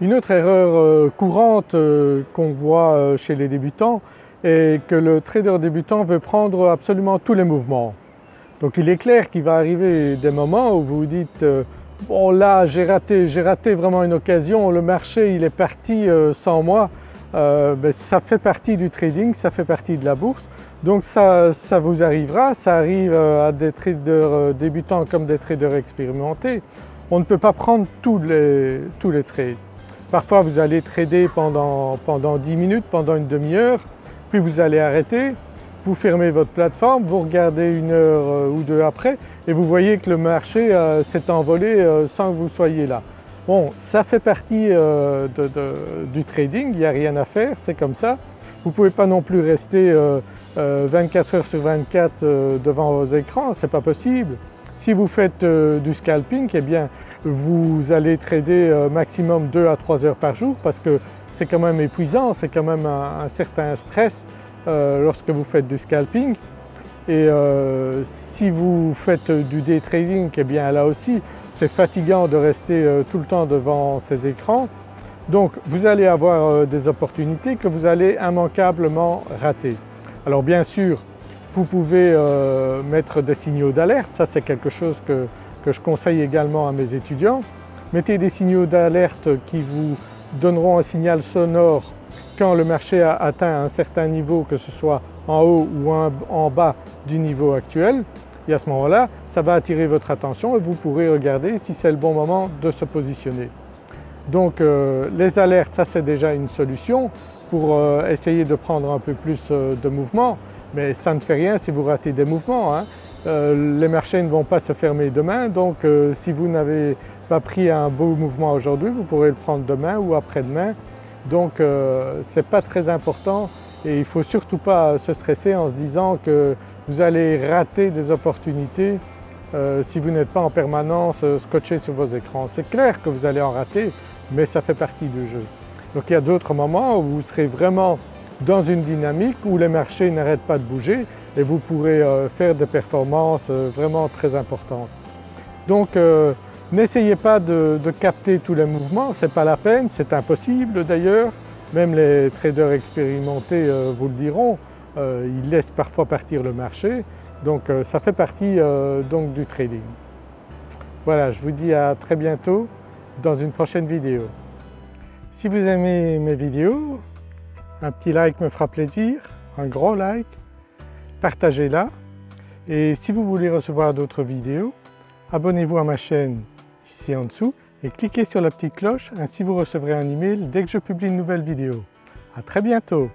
Une autre erreur euh, courante euh, qu'on voit euh, chez les débutants est que le trader débutant veut prendre absolument tous les mouvements. Donc il est clair qu'il va arriver des moments où vous vous dites bon là j'ai raté, j'ai raté vraiment une occasion, le marché il est parti sans moi. Ben, ça fait partie du trading, ça fait partie de la bourse. Donc ça, vous arrivera, ça arrive à des traders débutants comme des traders expérimentés. On ne peut pas prendre tous les, tous les trades. Parfois vous allez trader pendant, pendant 10 minutes, pendant une demi-heure, puis vous allez arrêter, vous fermez votre plateforme, vous regardez une heure euh, ou deux après et vous voyez que le marché euh, s'est envolé euh, sans que vous soyez là. Bon, ça fait partie du trading, il n'y a rien à faire, c'est comme ça. Vous ne pouvez pas non plus rester 24 heures sur 24 devant vos écrans, c'est pas possible. Si vous faites euh, du scalping, eh bien vous allez trader euh, maximum 2 à 3 heures par jour parce que c'est quand même épuisant, c'est quand même un, certain stress euh, lorsque vous faites du scalping. Et si vous faites du day trading, eh bien là aussi c'est fatigant de rester tout le temps devant ces écrans. Donc vous allez avoir des opportunités que vous allez immanquablement rater. Alors bien sûr vous pouvez euh, mettre des signaux d'alerte, ça c'est quelque chose que, je conseille également à mes étudiants. Mettez des signaux d'alerte qui vous donneront un signal sonore quand le marché a atteint un certain niveau, que ce soit en haut ou en bas du niveau actuel. Et à ce moment-là, ça va attirer votre attention et vous pourrez regarder si c'est le bon moment de se positionner. Donc euh, les alertes, ça c'est déjà une solution pour euh, essayer de prendre un peu plus de mouvement mais ça ne fait rien si vous ratez des mouvements. Hein. Euh, les marchés ne vont pas se fermer demain donc euh, si vous n'avez pas pris un beau mouvement aujourd'hui, vous pourrez le prendre demain ou après-demain. Donc euh, ce n'est pas très important et il ne faut surtout pas se stresser en se disant que vous allez rater des opportunités si vous n'êtes pas en permanence scotché sur vos écrans. C'est clair que vous allez en rater mais ça fait partie du jeu. Donc il y a d'autres moments où vous serez vraiment dans une dynamique où les marchés n'arrêtent pas de bouger et vous pourrez euh, faire des performances euh, vraiment très importantes. Donc euh, n'essayez pas de, capter tous les mouvements, ce n'est pas la peine, c'est impossible d'ailleurs, même les traders expérimentés vous le diront, ils laissent parfois partir le marché, donc ça fait partie donc du trading. Voilà, je vous dis à très bientôt dans une prochaine vidéo. Si vous aimez mes vidéos, un petit like me fera plaisir, un gros like, partagez-la et si vous voulez recevoir d'autres vidéos, abonnez-vous à ma chaîne ici en dessous et cliquez sur la petite cloche, ainsi vous recevrez un email dès que je publie une nouvelle vidéo. À très bientôt